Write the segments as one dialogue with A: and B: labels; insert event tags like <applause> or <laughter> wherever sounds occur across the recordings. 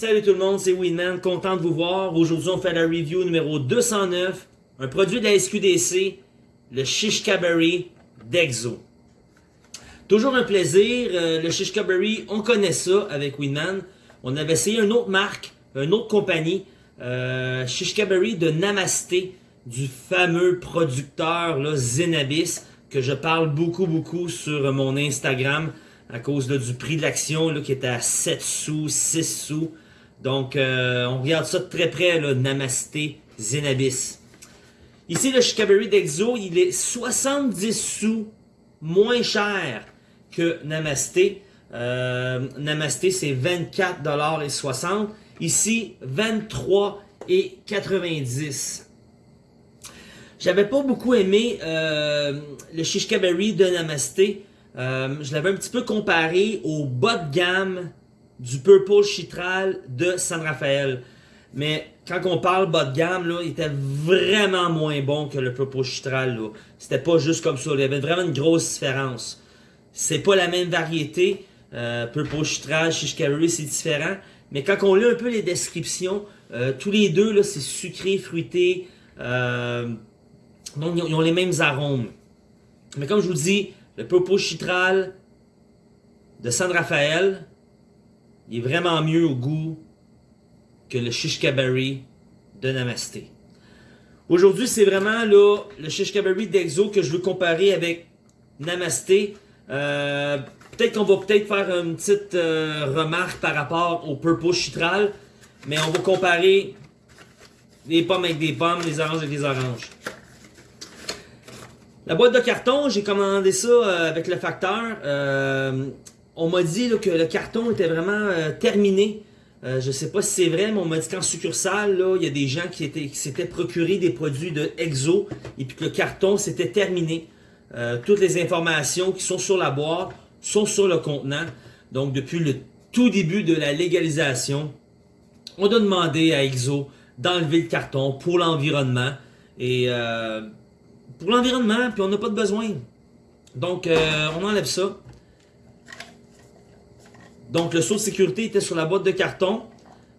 A: Salut tout le monde, c'est Winman, content de vous voir. Aujourd'hui, on fait la review numéro 209, un produit de la SQDC, le Shishkaberry d'Exo. Toujours un plaisir, euh, le Shishkaberry, on connaît ça avec Winman. On avait essayé une autre marque, une autre compagnie, euh, Shishkaberry de Namasté, du fameux producteur là, Zenabis, que je parle beaucoup beaucoup sur mon Instagram à cause du prix de l'action qui est à 7 sous, 6 sous. Donc, euh, on regarde ça de très près, là, Namasté Zenabis. Ici, le Chicaberry d'Exo, il est 70 sous moins cher que Namasté. Euh, Namasté, c'est 24,60$. Ici, 23,90$. J'avais pas beaucoup aimé euh, le Shishkaberry de Namasté. Je l'avais un petit peu comparé au bas de gamme du Purple Chitral de San Rafael. Mais quand on parle bas de gamme, là, il était vraiment moins bon que le Purple Chitral. C'était pas juste comme ça. Il y avait vraiment une grosse différence. C'est pas la même variété. Euh, Purple Chitral, Shishkaberry, c'est différent. Mais quand on lit un peu les descriptions, euh, tous les deux, là, c'est sucré, fruité. Euh, donc, ils ont les mêmes arômes. Mais comme je vous dis, le Purple Chitral de San Rafael, il est vraiment mieux au goût que le Shishkaberry de Namasté. Aujourd'hui, c'est vraiment là, le Shishkaberry d'Exo que je veux comparer avec Namasté. Euh, peut-être qu'on va peut-être faire une petite euh, remarque par rapport au Purple Chitral, mais on va comparer les pommes avec des pommes, les oranges avec des oranges. La boîte de carton, j'ai commandé ça euh, avec le facteur. On m'a dit que le carton était vraiment euh, terminé. je ne sais pas si c'est vrai, mais on m'a dit qu'en succursale, il y a des gens qui s'étaient procuré des produits de Exo et que le carton c'était terminé. toutes les informations qui sont sur la boîte sont sur le contenant. Donc depuis le tout début de la légalisation, on a demandé à Exo d'enlever le carton pour l'environnement. Et pour l'environnement, puis on n'a pas de besoin. Donc, euh, on enlève ça. Donc, le saut de sécurité était sur la boîte de carton.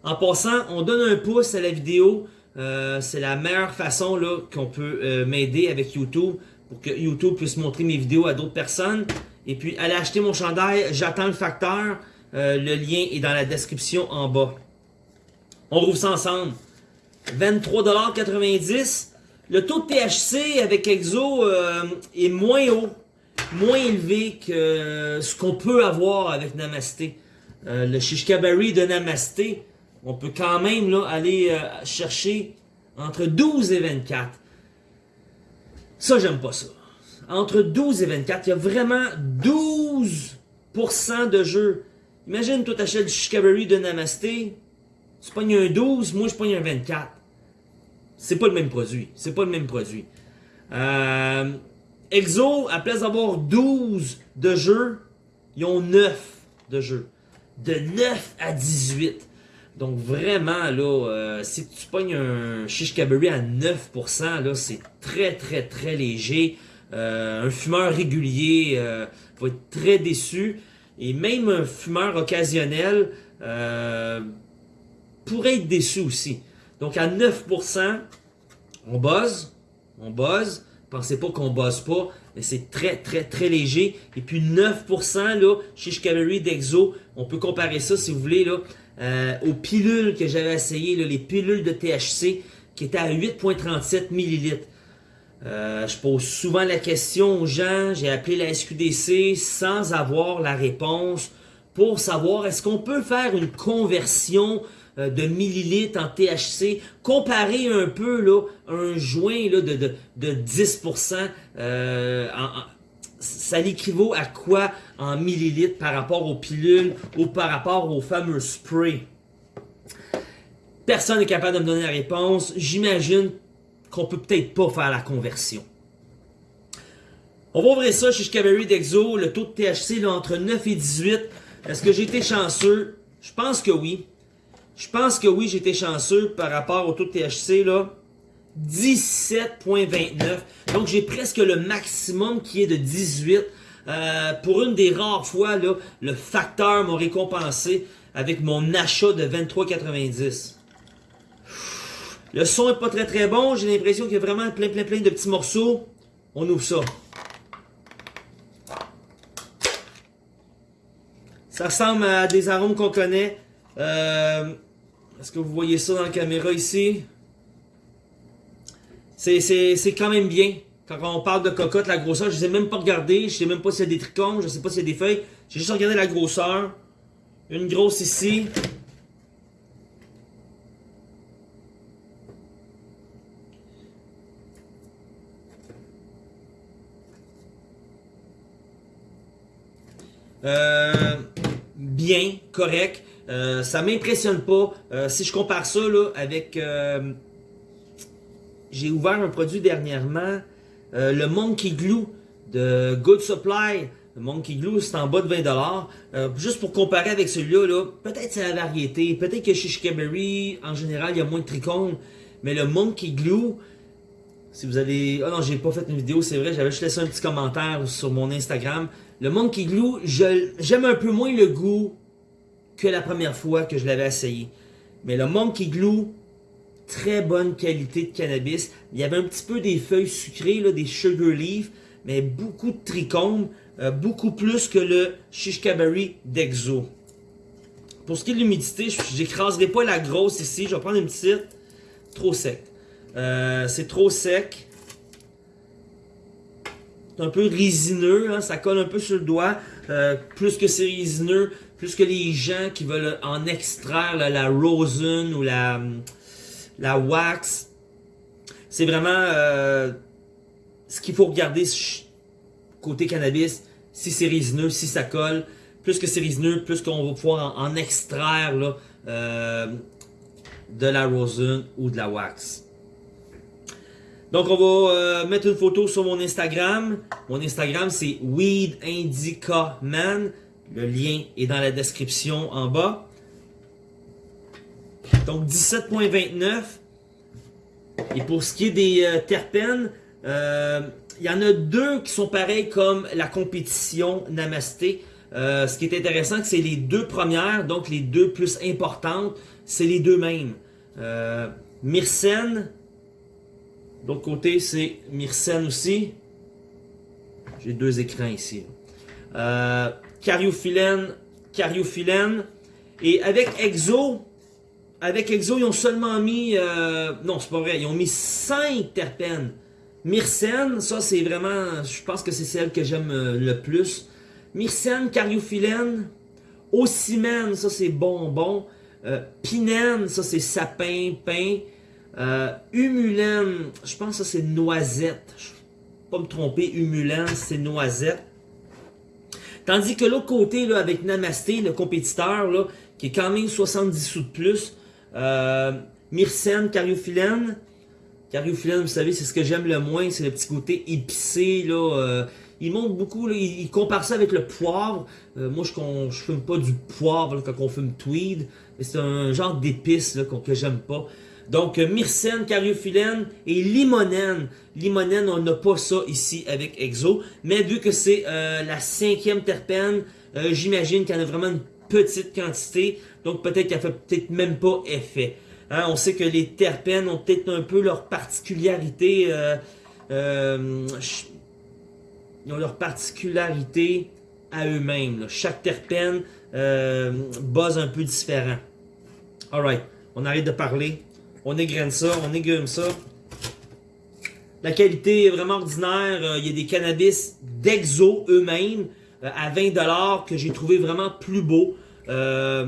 A: En passant, on donne un pouce à la vidéo. Euh, c'est la meilleure façon qu'on peut euh, m'aider avec YouTube pour que YouTube puisse montrer mes vidéos à d'autres personnes. Et puis, allez acheter mon chandail. J'attends le facteur. le lien est dans la description en bas. On rouvre ça ensemble. 23,90$. Le taux de THC avec Exo euh, est moins haut, moins élevé que ce qu'on peut avoir avec Namasté. Euh, le Shishkaberry de Namasté, on peut quand même là, aller euh, chercher entre 12 et 24. Ça, j'aime pas ça. Entre 12 et 24, il y a vraiment 12% de jeu. Imagine, toi, t'achètes du Shishkaberry de Namasté, tu pognes un 12, moi, je pogne un 24. C'est pas le même produit. C'est pas le même produit. Euh, Exo, à place d'avoir 12 de jeux, ils ont 9 de jeux. De 9 à 18. Donc vraiment, là, euh, si tu pognes un Shishkaberry à 9%, là, c'est très, très, très léger. Euh, un fumeur régulier va être très déçu. Et même un fumeur occasionnel pourrait être déçu aussi. Donc à 9%, on buzz, on buzz. Pensez pas qu'on buzz pas, mais c'est très très très léger. Et puis 9% là, chez Cavalry d'Exo, on peut comparer ça si vous voulez là, euh, aux pilules que j'avais essayé, les pilules de THC qui étaient à 8.37 ml. Euh, je pose souvent la question aux gens, j'ai appelé la SQDC sans avoir la réponse pour savoir est-ce qu'on peut faire une conversion euh, de millilitres en THC, comparé un peu là, un joint de, de, de 10%, euh, ça l'équivaut à quoi en millilitres par rapport aux pilules ou par rapport aux fameux sprays? Personne n'est capable de me donner la réponse. J'imagine qu'on peut peut-être pas faire la conversion. On va ouvrir ça chez Discovery d'Exo, le taux de THC là, entre 9 et 18. Est-ce que j'ai été chanceux? Je pense que oui. Je pense que oui, j'étais chanceux par rapport au taux de THC, là. 17.29. Donc, j'ai presque le maximum qui est de 18. Euh, pour une des rares fois, là, le facteur m'a récompensé avec mon achat de 23,90. Le son est pas très très bon, j'ai l'impression qu'il y a vraiment plein plein plein de petits morceaux. On ouvre ça. Ça ressemble à des arômes qu'on connaît. Euh, Est-ce que vous voyez ça dans la caméra ici? C'est quand même bien. Quand on parle de cocotte, la grosseur, je ne sais même pas regarder. Je sais même pas s'il y a des trichomes, je sais pas s'il y a des feuilles. J'ai juste regardé la grosseur. Une grosse ici. Euh, bien, correct. Euh, ça m'impressionne pas. Euh, si je compare ça avec... euh, J'ai ouvert un produit dernièrement, le Monkey Glue de Good Supply. Le Monkey Glue, c'est en bas de 20$. Euh, juste pour comparer avec celui-là, là, peut-être c'est la variété. Peut-être que chez Chicaberry, en général, il y a moins de trichomes. Mais le Monkey Glue, si vous avez... Ah non, j'ai pas fait une vidéo, c'est vrai. J'avais juste laissé un petit commentaire sur mon Instagram. Le Monkey Glue, j'aime un peu moins le goût que la première fois que je l'avais essayé. Mais le Monkey Glue, très bonne qualité de cannabis. Il y avait un petit peu des feuilles sucrées, des sugar leaves, mais beaucoup de trichomes, euh, beaucoup plus que le Shishkaberry d'Exo. Pour ce qui est de l'humidité, j'écraserai pas la grosse ici. Je vais prendre une petite. Trop sec. Euh, c'est trop sec. C'est un peu résineux, hein, ça colle un peu sur le doigt. Euh, plus que c'est résineux, plus que les gens qui veulent en extraire la rosin ou la, wax. C'est vraiment euh, ce qu'il faut regarder côté cannabis. Si c'est résineux, si ça colle. Plus que c'est résineux, plus qu'on va pouvoir en, extraire euh, de la rosin ou de la wax. Donc, on va euh, mettre une photo sur mon Instagram. Mon Instagram, c'est Weed Indica Man. Le lien est dans la description en bas. Donc, 17.29. Et pour ce qui est des euh, terpènes, euh, il y en a deux qui sont pareils comme la compétition Namasté. Ce qui est intéressant, c'est les deux premières, donc les deux plus importantes, c'est les deux mêmes. Euh, Myrcène, D'autre côté, c'est Myrcène aussi. J'ai deux écrans ici. Euh, Cariophyllène. Et avec Exo, avec Exo, ils ont seulement mis... euh, non, c'est pas vrai. Ils ont mis 5 terpènes. Myrcène, ça c'est vraiment... Je pense que c'est celle que j'aime euh, le plus. Myrcène, Cariophyllène. Ocimène, ça c'est bonbon. Euh, Pinène, ça c'est sapin, pain. Euh, je pense que c'est noisette. Je vais pas me tromper, humulène, c'est noisette. Tandis que l'autre côté, avec Namasté, le compétiteur, là, qui est quand même 70 sous de plus, euh, Myrcène, Cariophyllène. Cariophyllène, vous savez, c'est ce que j'aime le moins, c'est le petit côté épicé, là. euh, il montre beaucoup, il, compare ça avec le poivre. Euh, moi, je, je fume pas du poivre quand on fume tweed, c'est un genre d'épice que j'aime pas. Donc, euh, myrcène, cariophyllène et limonène. Limonène, on n'a pas ça ici avec Exo. Mais vu que c'est euh, la cinquième terpène, euh, j'imagine en a vraiment une petite quantité. Donc, peut-être qu'elle fait peut-être même pas effet. Hein, on sait que les terpènes ont peut-être un peu leur particularité. Ils ont leur particularité à eux-mêmes. Chaque terpène buzz un peu différent. Alright, on arrête de parler. On égrène ça, on égume ça. La qualité est vraiment ordinaire. Euh, Il y a des cannabis d'Exo eux-mêmes euh, à 20$ que j'ai trouvé vraiment plus beau. Euh,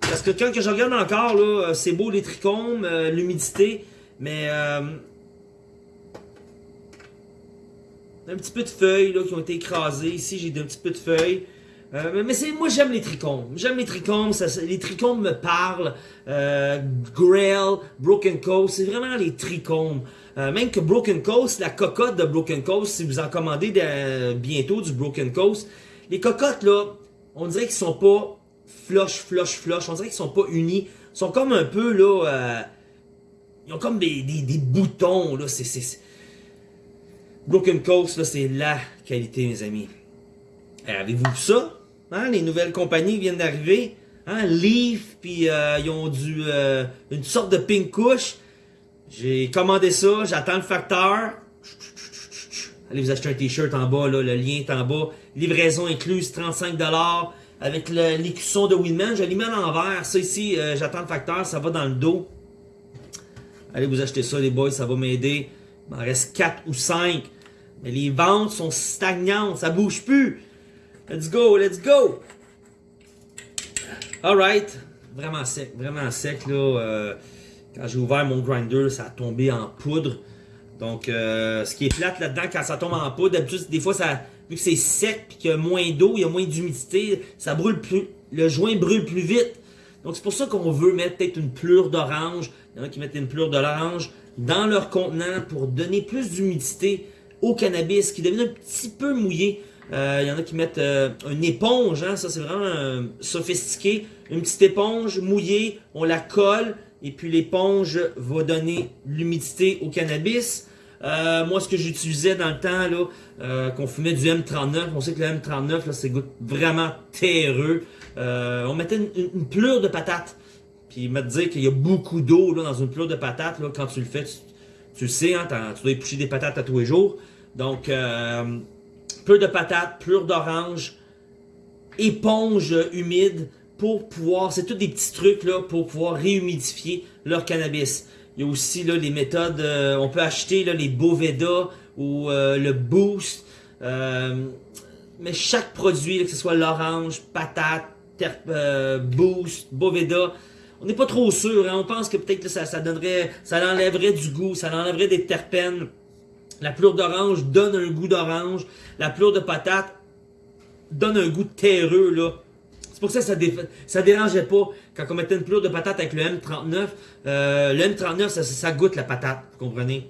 A: parce que quand que je regarde encore, c'est beau les trichomes, l'humidité, mais un petit peu de feuilles là, qui ont été écrasées. Ici, j'ai un petit peu de feuilles. Euh, mais c'est, moi, j'aime les trichomes. J'aime les trichomes. Les trichomes me parlent. Euh, Grail, Broken Coast, c'est vraiment les trichomes. Euh, même que Broken Coast, la cocotte de Broken Coast, si vous en commandez de- bientôt du Broken Coast, les cocottes, là, on dirait qu'ils sont pas flush, flush, flush. On dirait qu'ils sont pas unis. Ils sont comme un peu, là... ils ont comme des, boutons, là. C'est... Broken Coast, là, c'est la qualité, mes amis. Avez-vous ça? Hein, les nouvelles compagnies viennent d'arriver. hein, Leaf, puis euh, ils ont euh, une sorte de pink couche. J'ai commandé ça, j'attends le facteur. Allez vous acheter un t-shirt en bas, là, le lien est en bas. Livraison incluse, 35$ avec l'écusson de Winman. Je l'ai mis à l'envers. Ça ici, euh, j'attends le facteur, ça va dans le dos. Allez vous acheter ça les boys, ça va m'aider. Il m'en reste 4 ou 5. Mais les ventes sont stagnantes, ça bouge plus. Let's go, let's go! Alright. Vraiment sec, vraiment sec là. Euh, quand j'ai ouvert mon grinder, ça a tombé en poudre. Donc, euh, ce qui est plate là-dedans, quand ça tombe en poudre, d'habitude, des fois, ça, vu que c'est sec et qu'il y a moins d'eau, il y a moins d'humidité, ça brûle plus, le joint brûle plus vite. Donc, c'est pour ça qu'on veut mettre peut-être une plure d'orange. Il y en a qui mettent une plure d'orange dans leur contenant pour donner plus d'humidité au cannabis qui devient un petit peu mouillé. Euh, il y en a qui mettent euh, une éponge, hein, ça c'est vraiment sophistiqué. Une petite éponge mouillée, on la colle, et puis l'éponge va donner l'humidité au cannabis. Euh, moi, ce que j'utilisais dans le temps, là, euh, qu'on fumait du M39, on sait que le M39, là, c'est goûte vraiment terreux. Euh, on mettait une, une, plure de patate. Puis il m'a dit qu'il y a beaucoup d'eau dans une plure de patate. Là, quand tu le fais, tu, le sais, hein, tu dois éplucher des patates à tous les jours. Donc, plure de patate, plure d'orange, éponge humide pour pouvoir, c'est tous des petits trucs là pour pouvoir réhumidifier leur cannabis. Il y a aussi les méthodes, euh, on peut acheter là les Boveda ou euh, le Boost. Euh, mais chaque produit, que ce soit l'orange, patate, Boost, Boveda, on n'est pas trop sûr. Hein. On pense que peut-être ça donnerait, ça enlèverait du goût, ça enlèverait des terpènes. La plure d'orange donne un goût d'orange. La plure de patate donne un goût terreux là c'est pour ça que ça, ça dérangeait pas quand on mettait une plure de patate avec le M39. Euh, le M39, ça, goûte la patate, vous comprenez?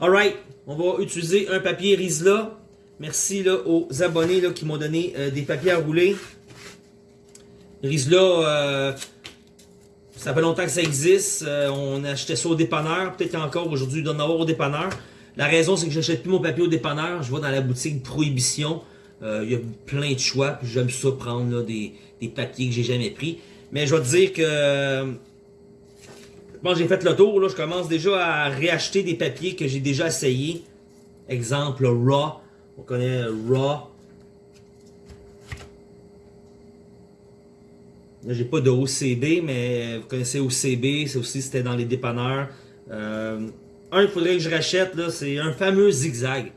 A: Alright, on va utiliser un papier Rizla. Merci aux abonnés qui m'ont donné euh, des papiers à rouler. Rizla, euh, ça fait longtemps que ça existe. on achetait ça au dépanneur. Peut-être encore aujourd'hui, il doit en avoir au dépanneur. La raison, c'est que j'achète plus mon papier au dépanneur. Je vais dans la boutique Prohibition. Euh, il y a plein de choix. J'aime ça prendre des, papiers que j'ai jamais pris. Mais je vais te dire que... Bon, j'ai fait le tour. Je commence déjà à réacheter des papiers que j'ai déjà essayé. Exemple, Raw. On connaît Raw. Là, j'ai pas de OCB, mais vous connaissez OCB. C'est aussi, c'était dans les dépanneurs. Euh, un, il faudrait que je rachète, c'est un fameux zigzag.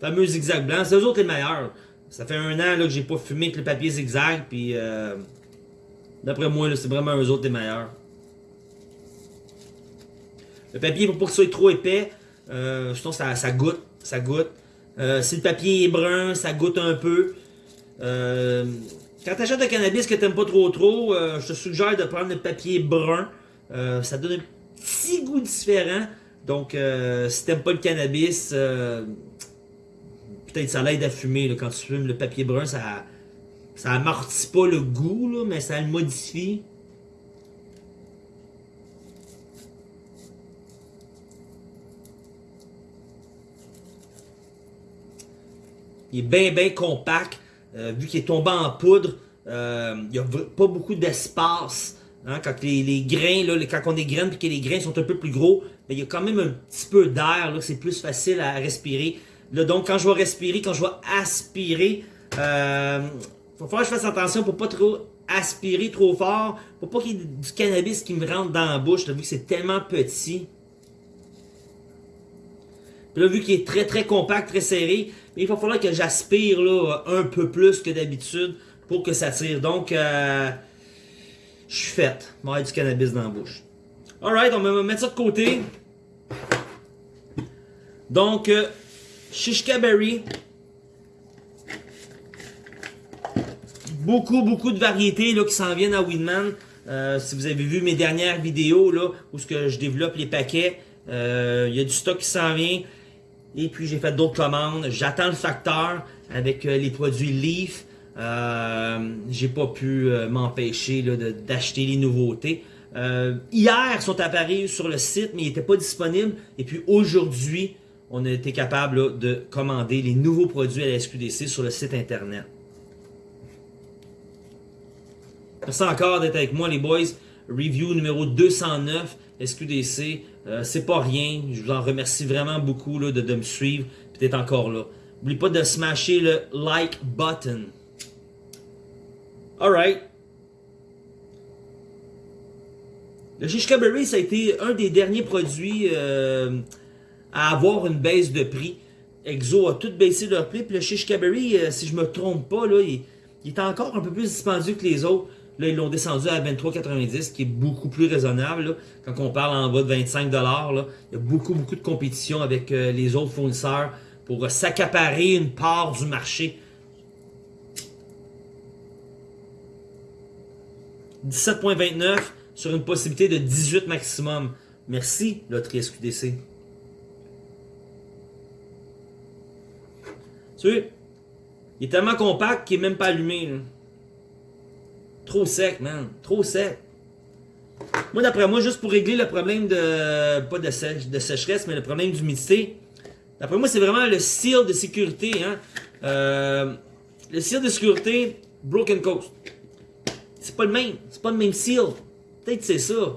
A: Fameux zigzag blanc. C'est eux autres les meilleurs. Ça fait un an là, que j'ai pas fumé avec le papier zigzag, puis euh, d'après moi, c'est vraiment eux autres les meilleurs. Le papier, pour pas que ce soit trop épais, euh, ça, ça goûte, ça goûte. Euh, si le papier est brun, ça goûte un peu. Euh, quand tu achètes un cannabis que t'aimes pas trop trop, je te suggère de prendre le papier brun. ça donne un petit goût différent. Donc, si t'aimes pas le cannabis, peut-être ça l'aide à fumer. Quand tu fumes le papier brun, ça, ça amortit pas le goût, mais ça le modifie. Il est bien, bien compact. Euh, vu qu'il est tombé en poudre, euh, il n'y a pas beaucoup d'espace. Hein, quand les, grains, là, quand on est graines et que les grains sont un peu plus gros, mais il y a quand même un petit peu d'air. C'est plus facile à respirer donc, quand je vais respirer, quand je vais aspirer, euh, faut falloir que je fasse attention pour pas trop aspirer trop fort, pour pas qu'il y ait du cannabis qui me rentre dans la bouche, vu que c'est tellement petit. Puis là, vu qu'il est très très compact, très serré, il va falloir que j'aspire là un peu plus que d'habitude pour que ça tire. Donc, euh, je suis fait. Il va y du cannabis dans la bouche. Alright, on va mettre ça de côté. Donc, euh, Shishka Berry. Beaucoup, beaucoup de variétés là, qui s'en viennent à Winman. Euh, si vous avez vu mes dernières vidéos là, où que je développe les paquets, euh, il y a du stock qui s'en vient. Et puis j'ai fait d'autres commandes. J'attends le facteur avec euh, les produits Leaf. J'ai pas pu m'empêcher d'acheter les nouveautés. hier, ils sont apparus sur le site, mais ils n'étaient pas disponibles. Et puis aujourd'hui, on a été capable de commander les nouveaux produits à la SQDC sur le site internet. Merci encore d'être avec moi, les boys. Review numéro 209, SQDC. Euh, c'est pas rien. Je vous en remercie vraiment beaucoup là, de, de me suivre et d'être encore là. N'oubliez pas de smasher le like button. Alright. Le Shishka Berry, ça a été un des derniers produits euh, à avoir une baisse de prix. Exo a tout baissé leur prix. Puis le Shishka Berry, euh, si je me trompe pas, il, est encore un peu plus dispendieux que les autres. Là, ils l'ont descendu à 23,90, qui est beaucoup plus raisonnable. Quand on parle en bas de 25$, là, il y a beaucoup, beaucoup de compétition avec euh, les autres fournisseurs pour s'accaparer une part du marché. 17.29 sur une possibilité de 18 maximum. Merci, Loterie SQDC. Tu vois, il est tellement compact qu'il n'est même pas allumé. Trop sec, man. Trop sec. Moi, d'après moi, juste pour régler le problème de... Pas de, sèche, sécheresse, mais le problème d'humidité. D'après moi, c'est vraiment le seal de sécurité. Hein? Euh, le seal de sécurité Broken Coast. C'est pas le même. C'est pas le même seal. Peut-être c'est ça.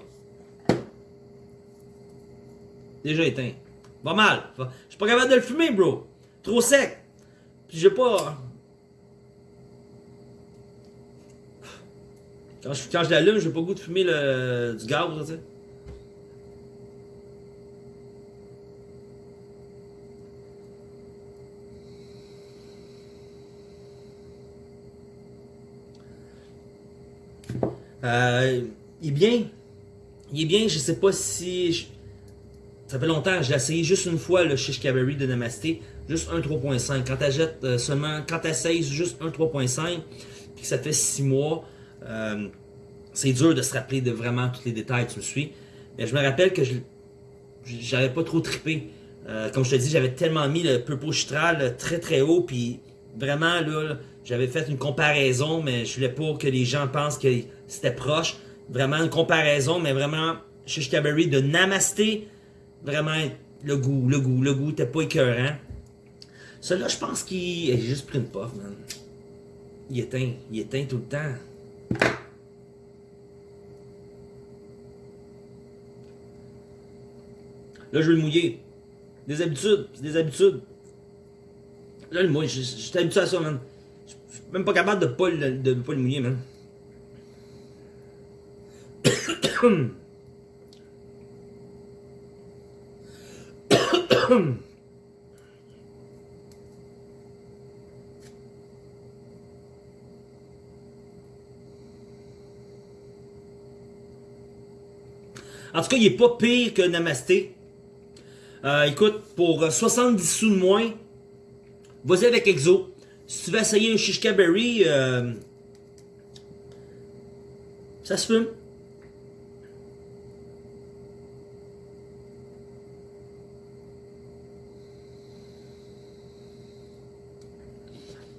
A: Déjà éteint. Va mal. Je suis pas capable de le fumer, bro. Trop sec. Puis j'ai pas... Quand je, quand je l'allume, j'ai pas le goût de fumer le, du gaz, tu sais. Euh, il est bien. Il est bien, je sais pas si... Ça fait longtemps, j'ai essayé juste une fois le Shish Cabaret de Namasté, juste un 3.5. Quand tu jettes euh, seulement, quand tu essayes juste un 3.5, puis que ça fait 6 mois, euh, c'est dur de se rappeler de vraiment tous les détails, tu me suis. Mais je me rappelle que j'avais pas trop trippé. Euh, comme je te dis, j'avais tellement mis le Purple Chitral très très haut, puis vraiment là, j'avais fait une comparaison, mais je voulais pas que les gens pensent que c'était proche. Vraiment une comparaison, mais vraiment, Shish Cabaret de Namasté, vraiment le goût, le goût, le goût était pas écœurant. Celui-là, je pense qu'il... J'ai juste pris une puff, man. Il éteint, il éteint tout le temps. Là, je vais le mouiller. Des habitudes, c'est des habitudes. Là, le mouille, je suis habitué à ça, man. Je suis même pas capable de pas de pas le mouiller, man. En tout cas, il est pas pire que Namasté. Euh, écoute, pour 70 sous de moins, vas-y avec Exo. Si tu veux essayer un Shishka Berry, euh, ça se fume.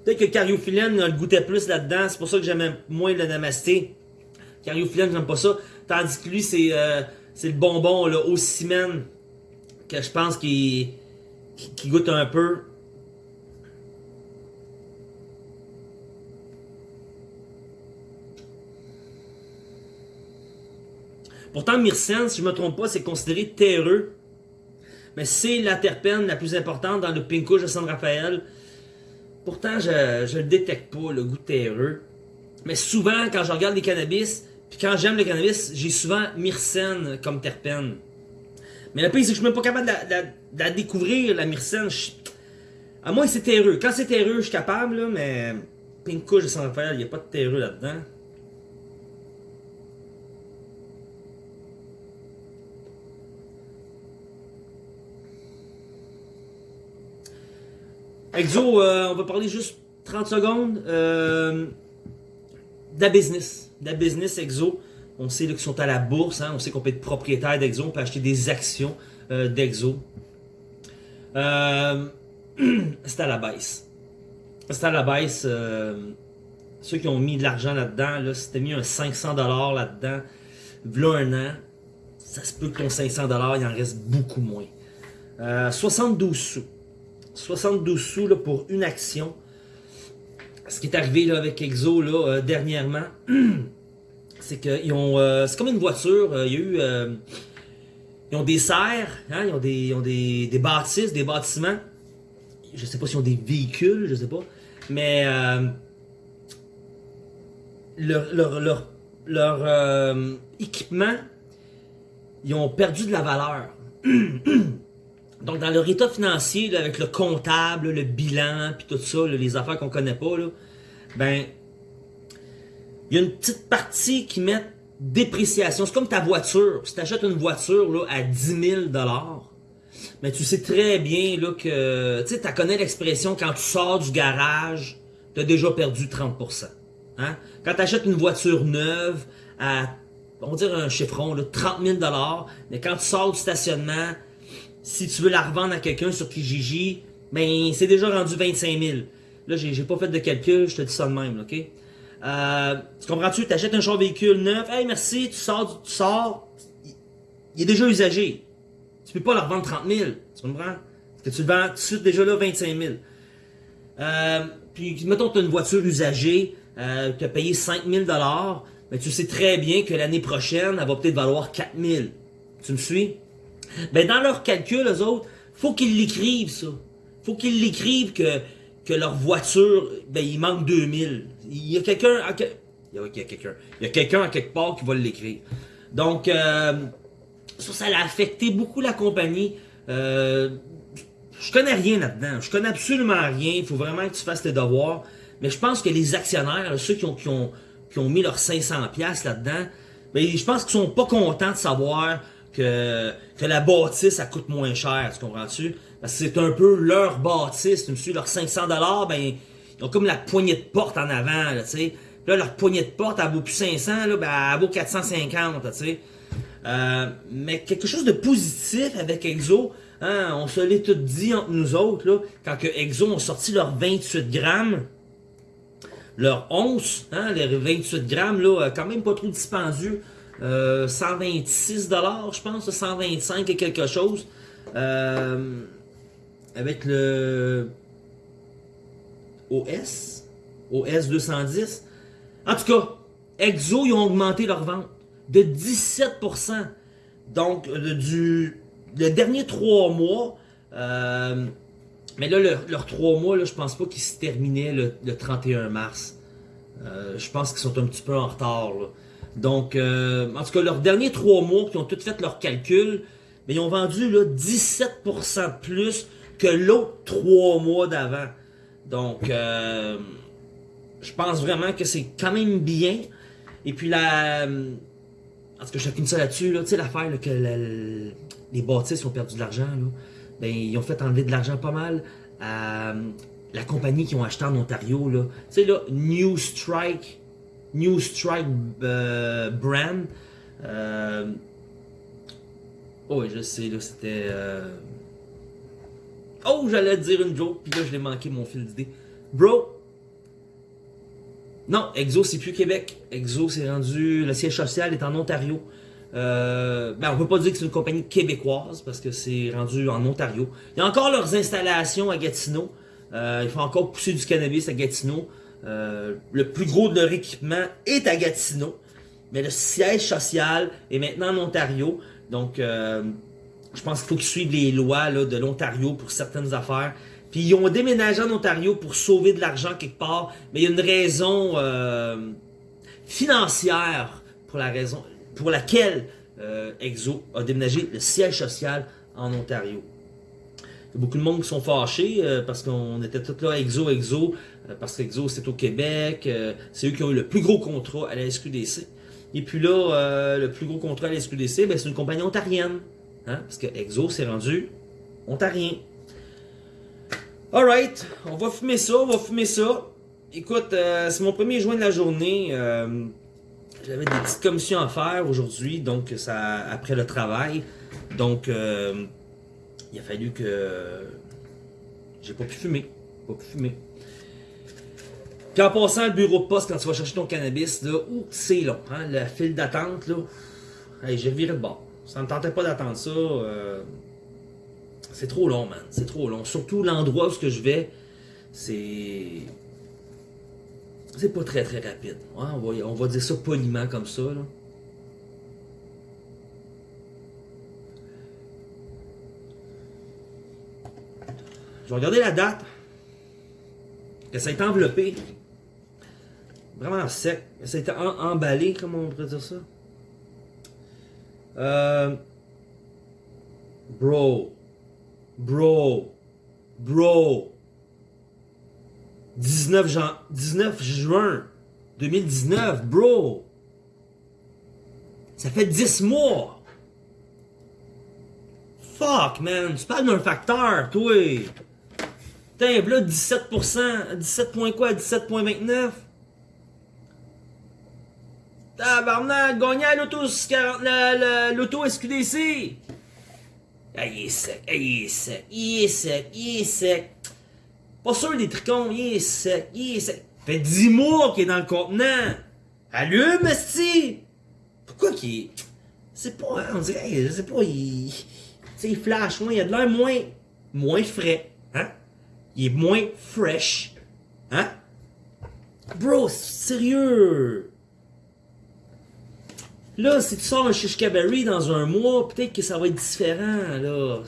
A: Peut-être que Cariophyllène le goûtait plus là-dedans. C'est pour ça que j'aime moins le Namasté. Cariophyllène, j'aime pas ça. Tandis que lui, c'est euh, le bonbon là, au ciment que je pense qu'il qu goûte un peu. Pourtant, myrcène, si je ne me trompe pas, c'est considéré terreux. Mais c'est la terpène la plus importante dans le Pinko de San Rafael. Pourtant, je ne détecte pas, le goût terreux. Mais souvent, quand je regarde les cannabis, puis quand j'aime le cannabis, j'ai souvent myrcène comme terpène. Mais le pire, c'est que je suis même pas capable de la, découvrir, la myrcène. À moins que c'est terreux. Quand c'est terreux, je suis capable, là, mais Pink de San Rafael, il n'y a pas de terreux là-dedans. Exo, euh, on va parler juste 30 secondes euh, de business. De la business Exo. On sait qu'ils sont à la bourse, hein? on sait qu'on peut être propriétaire d'Exo, on peut acheter des actions euh, d'Exo. Euh, <clears throat> c'est à la baisse. C'est à la baisse. Ceux qui ont mis de l'argent là-dedans, là, si mis un 500$ là-dedans, voilà un an, ça se peut que ton 500$, il en reste beaucoup moins. 72 sous. 72 sous là, pour une action. Ce qui est arrivé là, avec Exo là, dernièrement, <clears throat> c'est qu'ils ont. euh, c'est comme une voiture. euh, Il y a eu. euh, ils ont des serres, hein, ils ont, des, ils ont des, des bâtisses, des bâtiments. Je sais pas s'ils ont des véhicules, je sais pas. Mais euh, leur, leur, leur, leur, euh, équipement, ils ont perdu de la valeur. <clears throat> Donc, dans leur état financier, avec le comptable, le bilan, puis tout ça, les affaires qu'on connaît pas, ben, il y a une petite partie qui met dépréciation. C'est comme ta voiture. Si tu achètes une voiture là, à 10 000 mais tu sais très bien là, que, tu sais, tu connais l'expression quand tu sors du garage, tu as déjà perdu 30%. Hein? Quand tu achètes une voiture neuve à, on va dire un chiffron, là, 30 000 mais quand tu sors du stationnement, si tu veux la revendre à quelqu'un sur Kijiji, ben c'est déjà rendu 25 000. Là, j'ai pas fait de calcul, je te dis ça de même, ok? Euh, tu comprends-tu? Tu achètes un char véhicule neuf, hey merci, tu sors, tu sors, il, est déjà usagé. Tu peux pas le revendre 30 000, tu comprends? Parce que tu le vends tout de suite déjà là 25 000. Euh, puis, mettons que tu as une voiture usagée, euh, tu as payé 5 000 mais tu sais très bien que l'année prochaine, elle va peut-être valoir 4 000. Tu me suis? Ben, dans leur calcul, eux autres, faut qu'ils l'écrivent, ça. Faut qu'ils l'écrivent que, que leur voiture, ben, il manque 2000. Il y a quelqu'un, il y a, quelqu'un, il y a quelqu'un à quelque part qui va l'écrire. Donc, euh, ça, ça a affecté beaucoup la compagnie. Euh, je connais rien là-dedans. Je connais absolument rien. Il faut vraiment que tu fasses tes devoirs. Mais je pense que les actionnaires, ceux qui ont, qui ont, qui ont mis leurs 500 pièces là-dedans, ben, je pense qu'ils sont pas contents de savoir que, que la bâtisse, ça coûte moins cher. Tu comprends-tu? Parce que c'est un peu leur bâtisse. Tu me suis, leurs 500 dollars, ben, ils ont comme la poignée de porte en avant, tu sais. Là, leur poignée de porte, elle vaut plus 500, là, ben, elle vaut 450, tu sais. Euh, mais quelque chose de positif avec Exo, hein, on se l'est tout dit entre nous autres, là, quand que Exo ont sorti leurs 28 grammes, leur once, hein, les 28 grammes, là, euh, quand même pas trop dispendieux, euh, 126 dollars, je pense, 125 et quelque chose, euh, avec le OS, OS 210. En tout cas, Exo, ils ont augmenté leur vente de 17%. Donc, le, du, dernier trois mois, euh, mais là, leur, leur trois mois, là, je pense pas qu'ils se terminaient le, le 31 mars. Euh, je pense qu'ils sont un petit peu en retard. Donc, euh, en tout cas, leurs derniers trois mois, qui ont tous fait leurs calculs, mais ils ont vendu là, 17% de plus que l'autre trois mois d'avant. Donc, euh, je pense vraiment que c'est quand même bien. Et puis, la, en tout cas, je ça là-dessus, là, tu sais, l'affaire que les bâtisses ont perdu de l'argent, ben, ils ont fait enlever de l'argent pas mal à la compagnie qui ont acheté en Ontario, là. Tu sais, là, New Strike, New Strike euh, brand. Euh, oh, je sais, là, c'était... euh, Oh, j'allais dire une joke, puis là, je l'ai manqué mon fil d'idée. Bro, non, Exo, c'est plus Québec. Exo, c'est rendu. Le siège social est en Ontario. Euh, ben, on peut pas dire que c'est une compagnie québécoise parce que c'est rendu en Ontario. Il y a encore leurs installations à Gatineau. Euh, ils font encore pousser du cannabis à Gatineau. Euh, le plus gros de leur équipement est à Gatineau. Mais le siège social est maintenant en Ontario. Donc, euh, je pense qu'il faut qu'ils suivent les lois de l'Ontario pour certaines affaires. Puis ils ont déménagé en Ontario pour sauver de l'argent quelque part, mais il y a une raison euh, financière pour la raison pour laquelle Exo a déménagé le siège social en Ontario. Il y a beaucoup de monde qui sont fâchés parce qu'on était tous là, Exo, Exo, parce qu'Exo c'est au Québec, euh, c'est eux qui ont eu le plus gros contrat à la SQDC. Et puis là, euh, le plus gros contrat à la SQDC, ben, c'est une compagnie ontarienne. Hein, parce que Exo s'est rendu ontarien. Alright, on va fumer ça, on va fumer ça. Écoute, euh, c'est mon premier joint de la journée. euh, J'avais des petites commissions à faire aujourd'hui, donc ça après le travail. Donc euh, il a fallu que j'ai pas pu fumer. Pas pu fumer. Puis en passant le bureau de poste quand tu vas chercher ton cannabis, là, c'est long, hein, la file d'attente, là. Hey, j'ai viré de bord. Ça me tentait pas d'attendre ça. euh, c'est trop long, man. C'est trop long. Surtout l'endroit où je vais, c'est. c'est pas très très rapide. On, va, dire ça poliment comme ça. Là. Je vais regarder la date. Que ça été enveloppé. Vraiment sec. En- emballé, comment on pourrait dire ça. Euh... Bro. Bro. Bro. 19, jan... 19 juin 2019, bro. Ça fait 10 mois. Fuck, man. Tu parles d'un facteur, toi. Putain, là, 17%. 17 points quoi? 17.29? Tabarnak, gagné à l'auto, la- la- l'auto SQDC. Ah, il est sec, ah, il est sec, il est sec, il est sec. Pas sûr des tricons, il est sec, il est sec. Fait 10 mois qu'il est dans le contenant. Allume, esti! Pourquoi qu'il est... C'est pas, on dirait, je pas, il... Tu il flash moins, il a de l'air moins... Moins frais, hein? Il est moins fresh, hein? Bro, sérieux! Là, si tu sors un Shishka Berry dans un mois, peut-être que ça va être différent, là.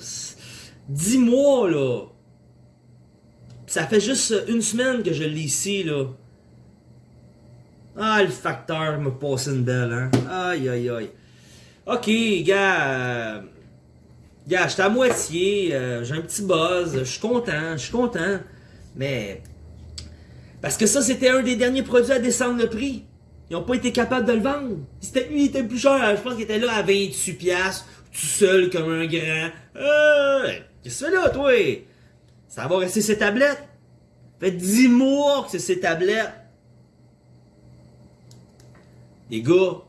A: Dix mois, là. Ça fait juste une semaine que je l'ai ici, là. Ah, le facteur m'a passé une belle, hein. Aïe, aïe, aïe. Ok, gars. euh, Gars, j'étais à moitié. euh, J'ai un petit buzz. Je suis content, je suis content. Mais. Parce que ça, c'était un des derniers produits à descendre le prix. Ils n'ont pas été capables de le vendre. C'était, lui, il était plus cher. Je pense qu'il était là à 28$, piastres, tout seul comme un grand. Euh, qu'est-ce que tu fais là, toi? Ça va rester ses tablettes. Fait 10 mois que c'est ses tablettes. Les gars,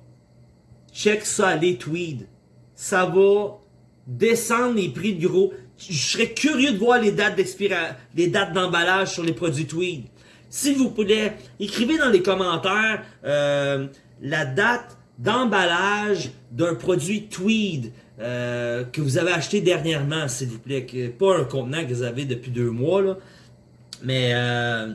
A: check ça, les tweeds. Ça va descendre les prix de gros. Je serais curieux de voir les dates d'expiration, les dates d'emballage sur les produits tweed. S'il vous plaît, écrivez dans les commentaires euh, la date d'emballage d'un produit tweed euh, que vous avez acheté dernièrement, s'il vous plaît. Que, pas un contenant que vous avez depuis deux mois, là. Mais euh,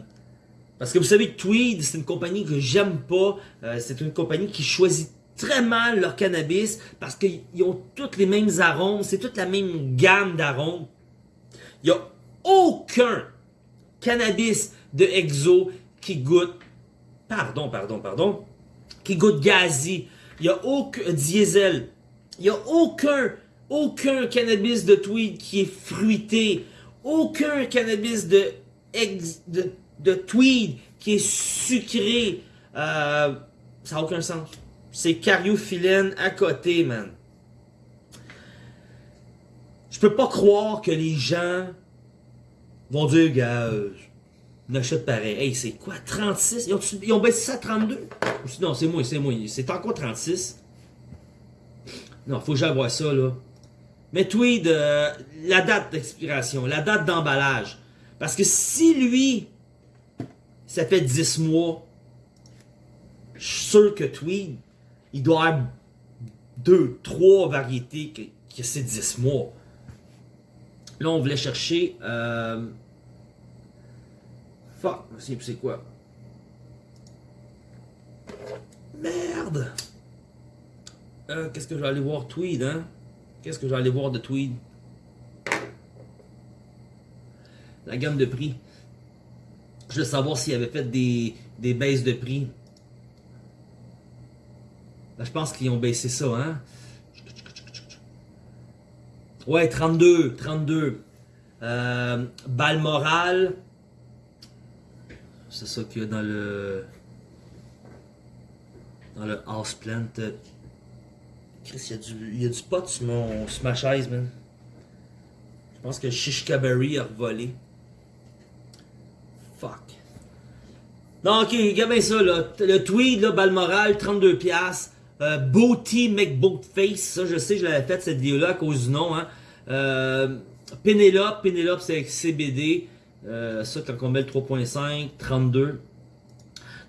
A: parce que vous savez Tweed, c'est une compagnie que j'aime pas. C'est une compagnie qui choisit très mal leur cannabis parce qu'ils ont toutes les mêmes arômes, c'est toute la même gamme d'arômes. Il n'y a aucun cannabis de Exo qui goûte, pardon, pardon, pardon, qui goûte gazi. Il n'y a aucun diesel. Il n'y a aucun, aucun cannabis de tweed qui est fruité. Aucun cannabis de, ex- tweed qui est sucré. Euh, ça n'a aucun sens. C'est cariophyllène à côté, man. Je peux pas croire que les gens vont dire, gars, euh, on achète pareil. Hey, c'est quoi, 36? Ils ont, ils baissé ça à 32? Ou si- Non, c'est moi, c'est moi. C'est encore 36. Non, faut que j'aille ça, là. Mais Tweed, euh, la date d'expiration, la date d'emballage. Parce que si lui, ça fait 10 mois, je suis sûr que Tweed, il doit avoir deux, trois variétés que, que c'est 10 mois. Là, on voulait chercher... Euh... Fuck, c'est quoi? Merde! Euh, Qu'est-ce que je vais aller voir Tweed, hein? Qu'est-ce que je vais aller voir de Tweed? La gamme de prix. Je veux savoir s'il avait fait des, baisses de prix. Là, je pense qu'ils ont baissé ça, hein? Ouais, 32, 32. Euh, Balmoral. C'est ça qu'il y a dans le... Dans le house plant. Chris, il y, a du, il y a du pot sur, mon, sur ma chaise, man. Je pense que Shishkaberry a revolé. Fuck. Non, ok, regarde bien ça, là. Le tweed, là, Balmoral, 32$. piastres. Euh, Booty McBoatface, ça, je sais, je l'avais fait cette vidéo-là à cause du nom, hein. Euh, Penelope, Penelope, c'est avec CBD. Euh, ça, quand on met le 3.5, 32.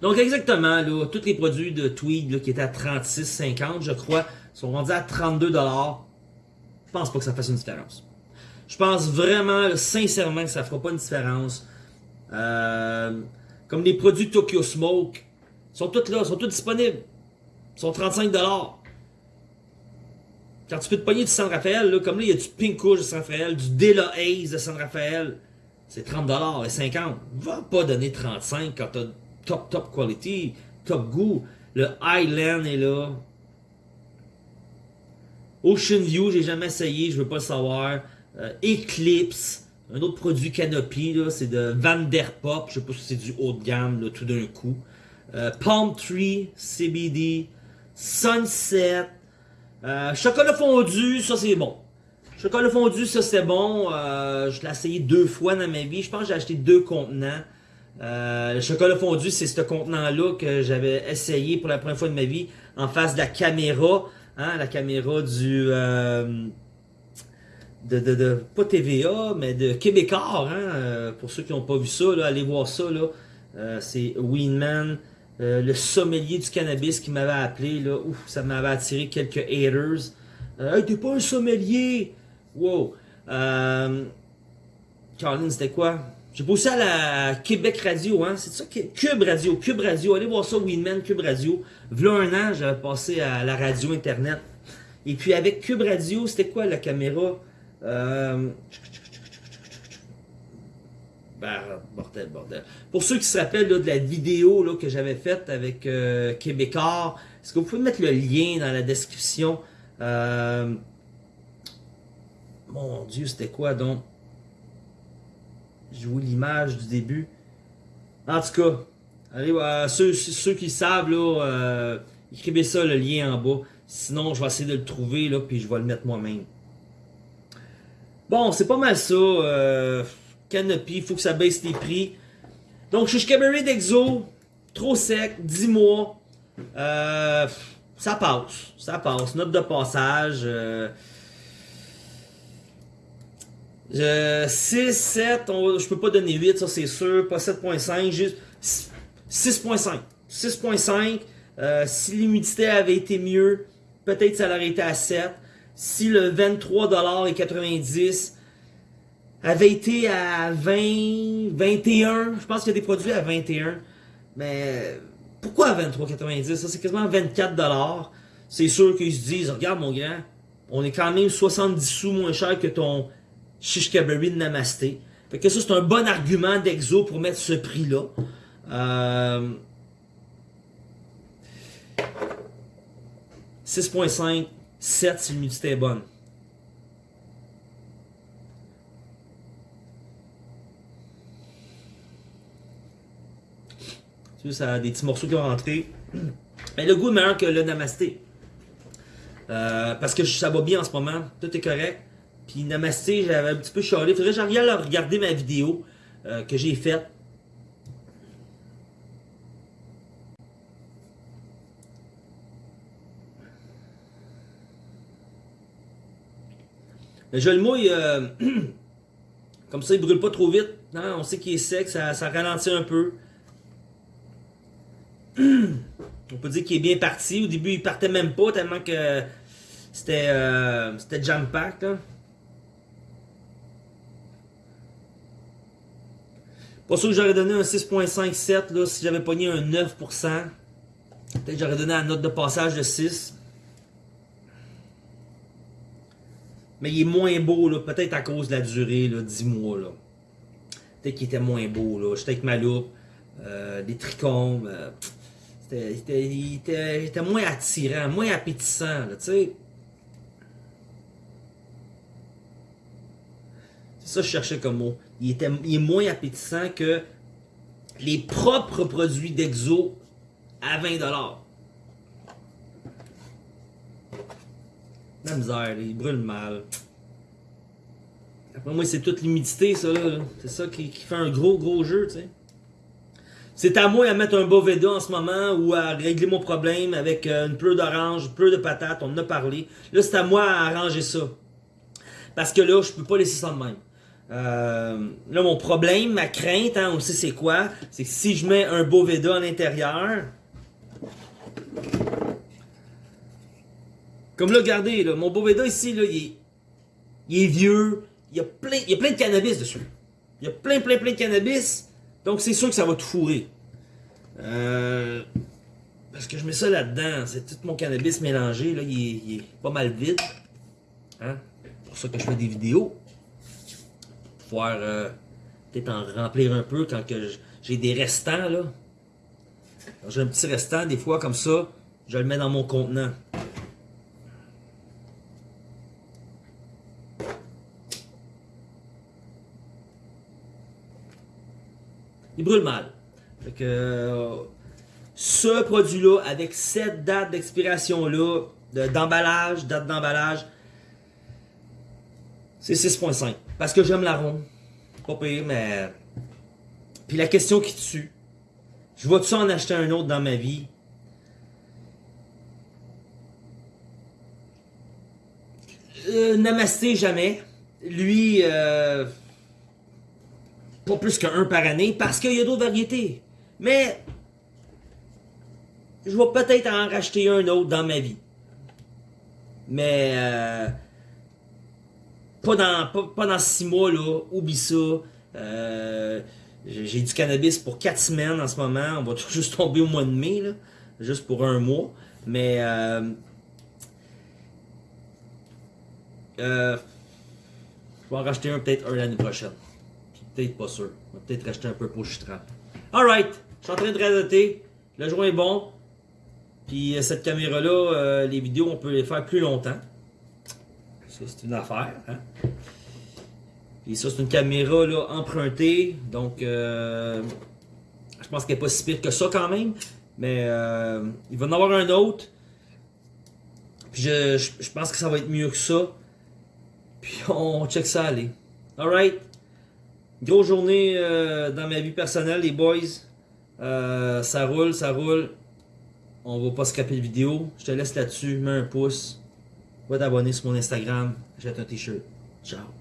A: Donc, exactement, là, tous les produits de Tweed, là, qui étaient à 36,50, je crois, sont rendus à 32 dollars. Je pense pas que ça fasse une différence. Je pense vraiment, là, sincèrement, que ça fera pas une différence. Euh, comme les produits Tokyo Smoke, ils sont tous là, ils sont tous disponibles. Ils sont 35$. Quand tu peux te pogner du San Rafael, là, comme là, il y a du Pink de San Rafael, du Dela Haze de San Rafael, c'est 30$ et 50$. Va pas donner 35$ quand t'as top, top quality, top goût. Le Highland est là. Ocean View, j'ai jamais essayé, je veux pas le savoir. Euh, Eclipse, un autre produit Canopy, c'est de Vanderpop, je sais pas si c'est du haut de gamme, là, tout d'un coup. Euh, Palm Tree, CBD, Sunset, euh, chocolat fondu, ça c'est bon. Chocolat fondu, ça c'est bon. je l'ai essayé deux fois dans ma vie. Je pense que j'ai acheté deux contenants. le chocolat fondu, c'est ce contenant-là que j'avais essayé pour la première fois de ma vie en face de la caméra. Hein, la caméra du... Euh, de, de, de, pas TVA, mais de Québécois, hein, euh, pour ceux qui n'ont pas vu ça, là, allez voir ça, là. Euh, c'est Winman, le sommelier du cannabis qui m'avait appelé, là, ouf, ça m'avait attiré quelques haters. hey, t'es pas un sommelier! Wow! Euh, c'était quoi? J'ai bossé à la Québec Radio, hein? C'est ça? Cube Radio, Cube Radio. Allez voir ça, Winman, Cube Radio. V'là un an, j'avais passé à la radio Internet. Et puis avec Cube Radio, c'était quoi la caméra? Euh... Ben, bordel, bordel. Pour ceux qui se rappellent de la vidéo que j'avais faite avec euh, Québécois, est-ce que vous pouvez mettre le lien dans la description? Euh... Mon Dieu, c'était quoi donc? Je vois l'image du début. En tout cas, allez, ceux, ceux, qui savent, là, euh, écrivez ça, le lien en bas. Sinon, je vais essayer de le trouver, là, puis je vais le mettre moi-même. Bon, c'est pas mal ça. Euh, Canopy, il faut que ça baisse les prix. Donc, je suis Cabaret d'Exo. Trop sec, 10 mois. Euh, ça passe. Ça passe. Note de passage. 6, 7, je peux pas donner 8, ça c'est sûr, pas 7.5, juste 6.5. 6.5, euh, si l'humidité avait été mieux, peut-être ça aurait été à 7. Si le 23,90$ avait été à 20, 21, je pense qu'il y a des produits à 21, mais pourquoi à 23,90$? Ça c'est quasiment 24$. C'est sûr qu'ils se disent, regarde mon grand, on est quand même 70 sous moins cher que ton Shishkaberry Namasté. Fait que ça, c'est un bon argument d'Exo pour mettre ce prix-là. Euh... 6.5, 7 si l'humidité est bonne. Tu ça a des petits morceaux qui vont rentrer. Mais le goût est meilleur que le Namasté. Euh, parce que ça va bien en ce moment. Tout est correct. Puis Namasté, j'avais un petit peu chialé. Faudrait que j'en à regarder ma vidéo euh, que j'ai faite. Mais je le mouille, euh, <clears throat> comme ça il brûle pas trop vite. On sait qu'il est sec, ça, ralentit un peu. <clears throat> On peut dire qu'il est bien parti. Au début, il partait même pas tellement que c'était euh, jam-pack. Pas sûr que j'aurais donné un 6.57 là, si j'avais pogné un 9%. Peut-être que j'aurais donné la note de passage de 6. Mais il est moins beau, peut-être à cause de la durée, là, 10 mois. Peut-être qu'il était moins beau. Là. J'étais avec ma loupe, euh, des trichomes. Euh, il, était, moins attirant, moins appétissant. Ça je cherchais comme mot il, était, est moins appétissant que les propres produits d'Exo à 20$. La misère, il brûle mal. Après moi, c'est toute l'humidité, ça, là. C'est ça qui, fait un gros, gros jeu, tu sais. C'est à moi à mettre un Boveda en ce moment ou à régler mon problème avec euh, une pleure d'orange, une pleure de patates, on en a parlé. Là, c'est à moi à arranger ça. Parce que là, je peux pas laisser ça de même. Euh, là, mon problème, ma crainte, hein, on sait c'est quoi, c'est que si je mets un Boveda à l'intérieur, comme là, regardez, mon Boveda ici, là, il, est, vieux, il y, a plein, il y a plein de cannabis dessus. Il y a plein, plein, plein de cannabis, donc c'est sûr que ça va tout fourrer. Euh, parce que je mets ça là-dedans. C'est tout mon cannabis mélangé. Là, il, est, il est pas mal vide. Hein? C'est pour ça que je fais des vidéos. Euh, peut-être en remplir un peu quand j'ai des restants. là. J'ai un petit restant, des fois comme ça, je le mets dans mon contenant. Il brûle mal. Fait euh, ce produit-là, avec cette date d'expiration-là, de- d'emballage, date d'emballage, c'est 6.5. Parce que j'aime l'arôme. Pas pire, mais... Puis la question qui tue. Je vais-tu en acheter un autre dans ma vie? Euh, Namasté, jamais. Lui, euh, pas plus qu'un par année, parce qu'il y a d'autres variétés. Mais, je vais peut-être en racheter un autre dans ma vie. Mais, euh, pas dans, pas, pas dans six mois, là. Oublie ça. Euh, j'ai du cannabis pour quatre semaines en ce moment. On va <laughs> juste tomber au mois de mai, là. Juste pour un mois. Mais, euh, euh, je vais en racheter un peut-être un l'année prochaine. Peut-être pas sûr. On va peut-être racheter un peu pour Chitran. Alright, je suis en train de radoter. Le joint est bon. Puis cette caméra-là, les vidéos, on peut les faire plus longtemps. C'est une affaire. Hein? Puis ça, c'est une caméra là, empruntée. Donc, euh, je pense qu'elle n'est pas si pire que ça quand même. Mais euh, il va en avoir un autre. Puis je, je, pense que ça va être mieux que ça. Puis on check ça aller. Alright. Grosse journée euh, dans ma vie personnelle, les boys. Ça roule, ça roule. On va pas scraper le vidéo. Je te laisse là-dessus. Mets un pouce. Va t'abonner sur mon Instagram. Jette un t-shirt. Ciao.